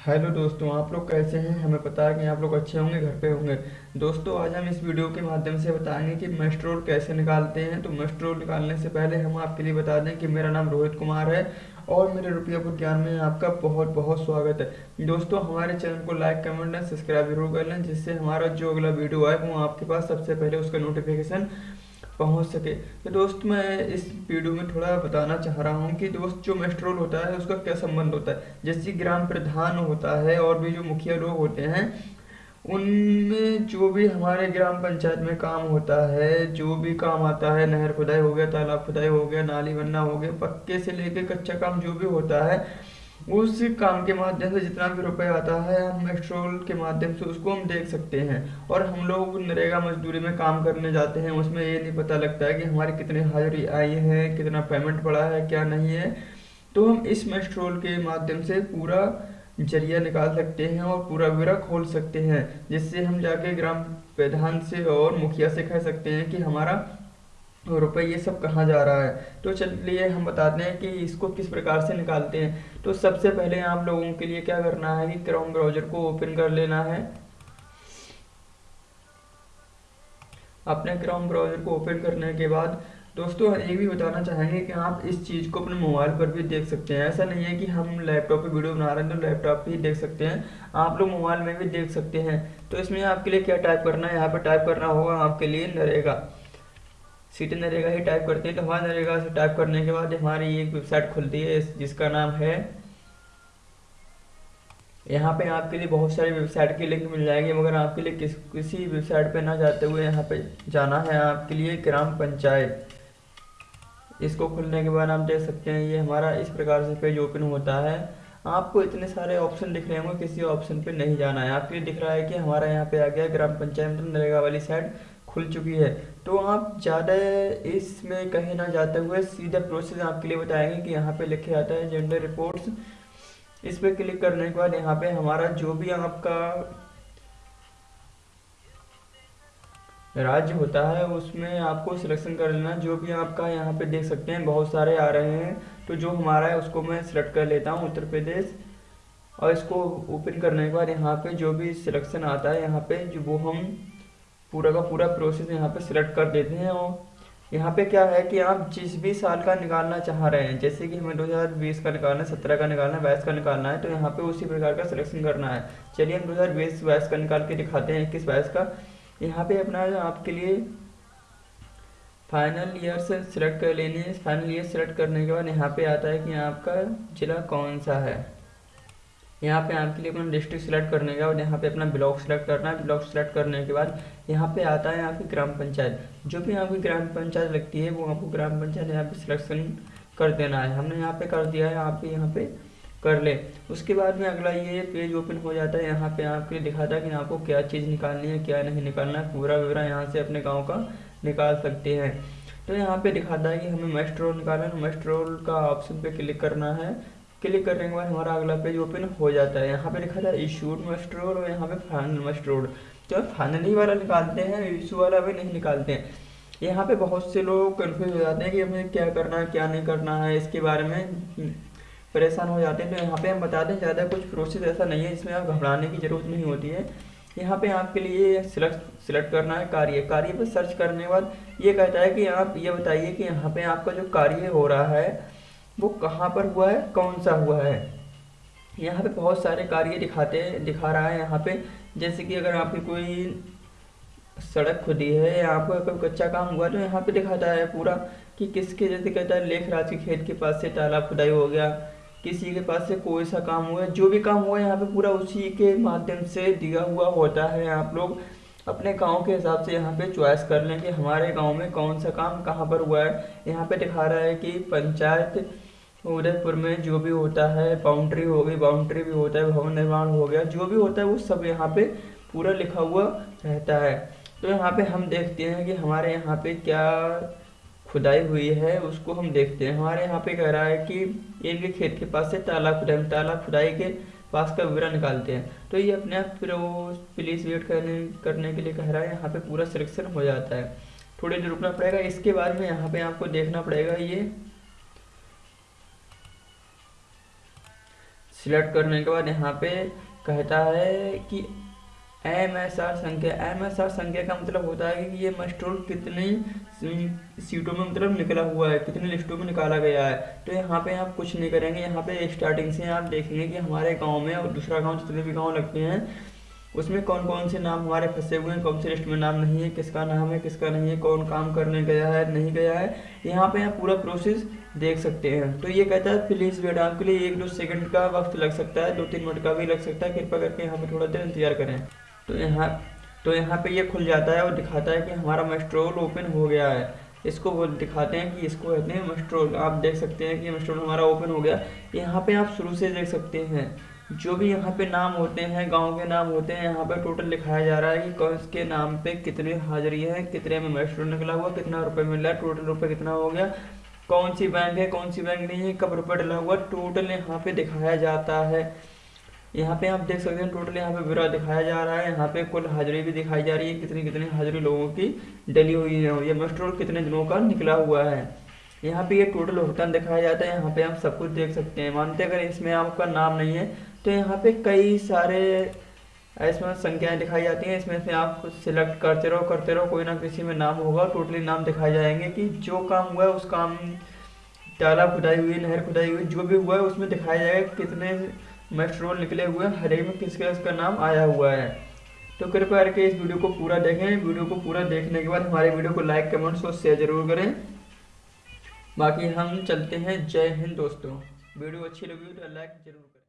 Hello दोस्तों, आप लोग कैसे हैं? हमें पता है कि आप लोग अच्छे होंगे, घर पे होंगे। दोस्तों, आज हम इस वीडियो के माध्यम से बताएँगे कि मस्ट्रोल कैसे निकालते हैं। तो मस्ट्रोल निकालने से पहले हम आपके लिए बता दें कि मेरा नाम रोहित कुमार है और मेरे रुपया ज्ञान में आपका बहुत बहुत स्वागत है। दोस्तों, हमारे चैनल को लाइक, कमेंट एंड सब्सक्राइब ज़रूर कर लें, जिससे हमारा जो अगला वीडियो आए, वो आपके पास सबसे पहले उसका नोटिफिकेशन पहुँच सके। तो दोस्त, मैं इस वीडियो में थोड़ा बताना चाह रहा हूँ कि दोस्त, जो मेस्ट्रोल होता है, उसका क्या संबंध होता है? जैसे ग्राम प्रधान होता है और भी जो मुखिया लोग होते हैं, उनमें जो भी हमारे ग्राम पंचायत में काम होता है, जो भी काम आता है, नहर खुदाई हो गया, तालाब खुदाई हो गया, नाली बनना हो गया, पक्के से लेके कच्चा काम जो भी होता है उस काम के माध्यम से जितना भी रुपए आता है हम मेट्रोल के माध्यम से उसको हम देख सकते हैं। और हम लोग नरेगा मजदूरी में काम करने जाते हैं, उसमें ये नहीं पता लगता है कि हमारी कितनी हाजिरी आई है, कितना पेमेंट पड़ा है, क्या नहीं है। तो हम इस मेट्रोल के माध्यम से पूरा ज़रिया निकाल सकते हैं और पूरा विवरा खोल सकते हैं, जिससे हम जाके ग्राम प्रधान से और मुखिया से कह सकते हैं कि हमारा रुपए ये सब कहाँ जा रहा है? तो चलिए हम बताते हैं कि इसको किस प्रकार से निकालते हैं। तो सबसे पहले आप लोगों के लिए क्या करना है कि क्रोम ब्राउज़र को ओपन कर लेना है। अपने क्रोम ब्राउज़र को ओपन करने के बाद दोस्तों, ये भी बताना चाहेंगे कि आप इस चीज़ को अपने मोबाइल पर भी देख सकते हैं। ऐसा नहीं है कि हम लैपटॉप पे वीडियो बना रहे हैं तो लैपटॉप पे ही देख सकते हैं। आप लोग मोबाइल में भी देख सकते हैं। तो इसमें आपके लिए क्या टाइप करना है? यहाँ पर टाइप करना होगा आपके लिए नरेगा। सिटी नरेगा ही टाइप करते हैं तो हमारे नरेगा से टाइप करने के बाद हमारी एक वेबसाइट खुलती है जिसका नाम है, यहाँ पे आपके लिए बहुत सारी वेबसाइट की लिंक मिल जाएगी, मगर आपके लिए किस, किसी वेबसाइट पे ना जाते हुए यहाँ पे जाना है आपके लिए ग्राम पंचायत। इसको खुलने के बाद आप देख सकते हैं, ये हमारा इस प्रकार से पेज ओपन होता है। आपको इतने सारे ऑप्शन दिख रहे होंगे, किसी ऑप्शन पे नहीं जाना है। आपके लिए दिख रहा है कि हमारा यहाँ पे आ गया ग्राम पंचायत, नरेगा वाली साइड खुल चुकी है। तो आप ज़्यादा इसमें कहीं ना जाते हुए सीधा प्रोसेस आपके लिए बताएँगे कि यहाँ पे लिखे आता है जेंडर रिपोर्ट्स इस पर क्लिक करने के बाद यहाँ पे हमारा जो भी आपका राज्य होता है, उसमें आपको सिलेक्शन कर लेना। जो भी आपका यहाँ पे देख सकते हैं, बहुत सारे आ रहे हैं। तो जो हमारा है, उसको मैं सिलेक्ट कर लेता हूँ उत्तर प्रदेश। और इसको ओपन करने के बाद यहाँ पे जो भी सिलेक्शन आता है, यहाँ पे जो वो हम पूरा का पूरा प्रोसेस यहाँ पे सिलेक्ट कर देते हैं और यहाँ पे क्या है कि आप जिस भी साल का निकालना चाह रहे हैं, जैसे कि हमें 2020 का निकालना है, सत्रह का निकालना है, बाईस का निकालना है तो यहाँ पे उसी प्रकार का सिलेक्शन करना है। चलिए हम 2020 बाईस का निकाल के दिखाते हैं, इक्कीस, बाईस का। यहाँ पे अपना आपके लिए फाइनल ईयर से सिलेक्ट कर लेनी फाइनल ईयर सेलेक्ट करने के बाद यहाँ पे आता है कि आपका जिला कौन सा है? यहाँ पे आपके लिए अपना डिस्ट्रिक्ट सेलेक्ट करने का और यहाँ पे अपना ब्लॉक सेलेक्ट करना है। ब्लॉक सेलेक्ट करने के बाद यहाँ पे आता है आपकी ग्राम पंचायत। जो भी आपकी ग्राम पंचायत लगती है, वो आपको ग्राम पंचायत यहाँ पे सिलेक्शन कर देना है। हमने यहाँ पे कर दिया है, आप यहाँ पे कर ले। उसके बाद में अगला ये पेज ओपन हो जाता है। यहाँ पे आपके लिए दिखाता है कि आपको क्या चीज़ निकालनी है, क्या नहीं निकालना है। पूरा विवरण यहाँ से अपने गाँव का निकाल सकते हैं। तो यहाँ पे दिखाता है कि हमें मेस्ट्रोल निकालना है। मेस्ट्रोल का ऑप्शन पे क्लिक करना है। क्लिक करने के बाद हमारा अगला पेज ओपन हो जाता है। यहाँ पे लिखा था इशूड रोड और यहाँ पे फाइनल मस्ट रोड तो फाइनली वाला निकालते हैं, इशू वाला भी नहीं निकालते। हैं यहाँ पे बहुत से लोग कन्फ्यूज़ हो जाते हैं कि हमें क्या करना है, क्या नहीं करना है, इसके बारे में परेशान हो जाते हैं। तो यहाँ पे हम बताते हैं ज़्यादा कुछ प्रोसेस ऐसा नहीं है जिसमें आप घबराने की ज़रूरत नहीं होती है। यहाँ पे आपके लिए सिलेक्ट सिलेक्ट करना है कार्य। कार्य पर सर्च करने के बाद ये कहता है कि आप, ये बताइए कि यहाँ पे आपका जो कार्य हो रहा है वो कहाँ पर हुआ है? कौन सा हुआ है? यहाँ पे बहुत सारे कार्य दिखाते, दिखा रहा है यहाँ पे। जैसे कि अगर आपकी कोई सड़क खुदी है या आपको कोई कच्चा काम हुआ तो यहाँ पे दिखाता है पूरा कि किसके जैसे कहता है, लेख राज के खेत के पास से तालाब खुदाई हो गया। किसी के पास से कोई सा काम हुआ जो भी काम हुआ यहाँ पे पूरा उसी के माध्यम से दिया हुआ होता है। आप लोग अपने गाँव के हिसाब से यहाँ पे चॉइस कर लें कि हमारे गाँव में कौन सा काम कहाँ पर हुआ है। यहाँ पे दिखा रहा है कि पंचायत उदयपुर में जो भी होता है बाउंड्री हो गई बाउंड्री भी होता है, भवन निर्माण हो गया, जो भी होता है, वो सब यहाँ पे पूरा लिखा हुआ रहता है। तो यहाँ पे हम देखते हैं कि हमारे यहाँ पे क्या खुदाई हुई है, उसको हम देखते हैं। हमारे यहाँ पे कह रहा है कि इनके खेत के पास से ताला खुदाई ताला खुदाई के पास का विवरण निकालते हैं। तो ये अपने आप फिर वो प्लीज़ वेट करने करने के लिए कह रहा है, यहाँ पे पूरा सिलेक्शन हो जाता है। थोड़ी देर रुकना पड़ेगा, इसके बाद में यहाँ पे आपको देखना पड़ेगा ये सिलेक्ट करने के बाद यहाँ पे कहता है कि एम एस आर संख्या, एम एस आर संख्या का मतलब होता है कि ये मस्ट्रोल कितनी सीटों में मतलब निकला हुआ है, कितनी लिस्टों में निकाला गया है। तो यहाँ पे आप कुछ नहीं करेंगे, यहाँ पे स्टार्टिंग से आप देखेंगे कि हमारे गाँव में और दूसरा गाँव जितने भी गाँव लगते हैं उसमें कौन कौन से नाम हमारे फंसे हुए हैं? कौन से लिस्ट में नाम नहीं है? किसका नाम है? किसका नहीं है? कौन काम करने गया है? नहीं गया है? यहाँ पे आप पूरा प्रोसेस देख सकते हैं। तो ये कहता है प्लीज़ वेट आपके लिए एक दो सेकंड का वक्त लग सकता है, दो तीन मिनट का भी लग सकता है। कृपया करके यहाँ पे थोड़ा देर इंतज़ार करें। तो यहाँ तो यहाँ पे ये खुल जाता है और दिखाता है कि हमारा मस्ट्रोल ओपन हो गया है। इसको वो दिखाते हैं कि इसको कहते हैं मस्ट्रोल आप देख सकते हैं कि मस्ट्रोल हमारा ओपन हो गया। यहाँ पे आप शुरू से देख सकते हैं। जो भी यहाँ पे नाम होते हैं, गाँव के नाम होते हैं, यहाँ पे टोटल लिखाया जा रहा है कि कौन के नाम पे कितनी हाजिरी है, कितने में मस्ट्रोल निकला हुआ, कितना रुपए मिल टोटल रुपए कितना हो गया, कौन सी बैंक है, कौन सी बैंक नहीं है, कब रुपये डला हुआ टोटल यहाँ पे दिखाया जाता है। यहाँ पे आप देख सकते हैं टोटल यहाँ पे ब्यौरा दिखाया जा रहा है, यहाँ पे कुल हाजिरी भी दिखाई जा रही है, कितनी कितनी हाजिरी लोगों की डली हुई है ये मस्ट्रोल कितने दिनों का निकला हुआ है। यहाँ पे ये टोटल भुगतान दिखाया जाता है, यहाँ पे आप सब कुछ देख सकते हैं, मानते अगर इसमें आपका नाम नहीं है तो यहाँ पे कई सारे इसमें संख्याएँ दिखाई जाती हैं। इसमें से आप कुछ सिलेक्ट करते रहो करते रहो, कोई ना किसी में नाम होगा टोटली नाम दिखाए जाएँगे कि जो काम हुआ है, उस काम तालाब खुदाई हुई, नहर खुदाई हुई, जो भी हुआ है, उसमें दिखाया जाएगा कितने मेस्ट्रोल निकले हुए हैं, हर एक में किस किस का नाम आया हुआ है। तो कृपया करके इस वीडियो को पूरा देखें। वीडियो को पूरा देखने के बाद हमारे वीडियो को लाइक कमेंट्स और शेयर ज़रूर करें। बाकी हम चलते हैं। जय हिंद दोस्तों। वीडियो अच्छी लगी तो लाइक ज़रूर करें।